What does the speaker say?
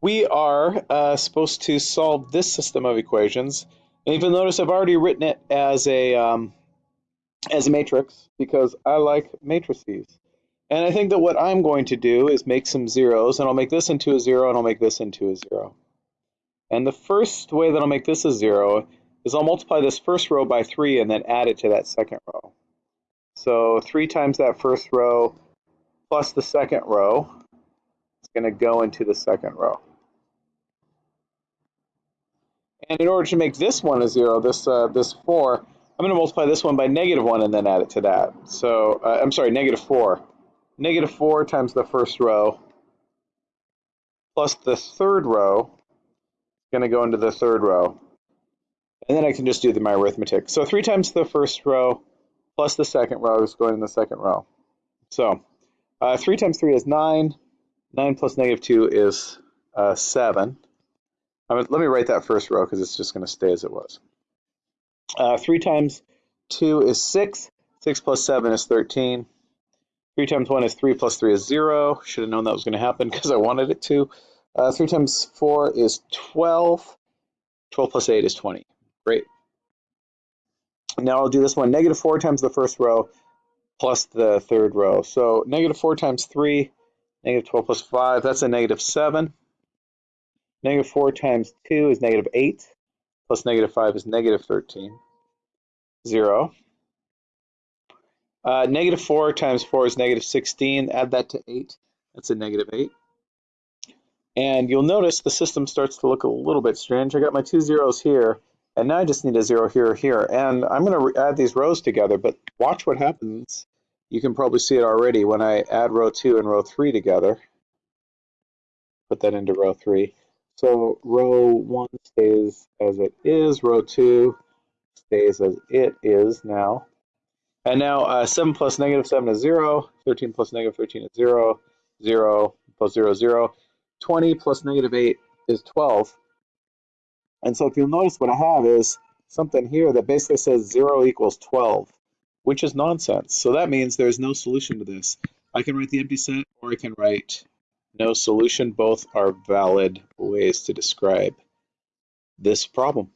we are uh, supposed to solve this system of equations. And if you'll notice, I've already written it as a, um, as a matrix because I like matrices. And I think that what I'm going to do is make some zeros, and I'll make this into a zero, and I'll make this into a zero. And the first way that I'll make this a zero is I'll multiply this first row by 3 and then add it to that second row. So 3 times that first row plus the second row is going to go into the second row. And in order to make this one a 0, this, uh, this 4, I'm going to multiply this one by negative 1 and then add it to that. So, uh, I'm sorry, negative 4. Negative 4 times the first row plus the third row going to go into the third row. And then I can just do the, my arithmetic. So 3 times the first row plus the second row is going in the second row. So uh, 3 times 3 is 9. 9 plus negative 2 is uh, 7. let me write that first row because it's just going to stay as it was. Uh, 3 times 2 is 6. 6 plus 7 is 13. 3 times 1 is 3 plus 3 is 0. Should have known that was going to happen because I wanted it to. Uh, 3 times 4 is 12. 12 plus 8 is 20. Great. Now I'll do this one, negative 4 times the first row plus the third row. So negative 4 times 3, negative 12 plus 5, that's a negative 7. Negative 4 times 2 is negative 8, plus negative 5 is negative 13. 0. Uh, negative 4 times 4 is negative 16. Add that to 8. That's a negative 8. And you'll notice the system starts to look a little bit strange. I got my two zeros here, and now I just need a zero here or here. And I'm going to add these rows together, but watch what happens. You can probably see it already when I add row 2 and row 3 together. Put that into row 3. So row 1 stays as it is. Row 2 stays as it is now. And now uh, 7 plus negative 7 is 0. 13 plus negative 13 is 0. 0 plus 0 is 0. 20 plus negative 8 is 12. And so if you'll notice what I have is something here that basically says 0 equals 12, which is nonsense. So that means there's no solution to this. I can write the empty set or I can write no solution. Both are valid ways to describe this problem.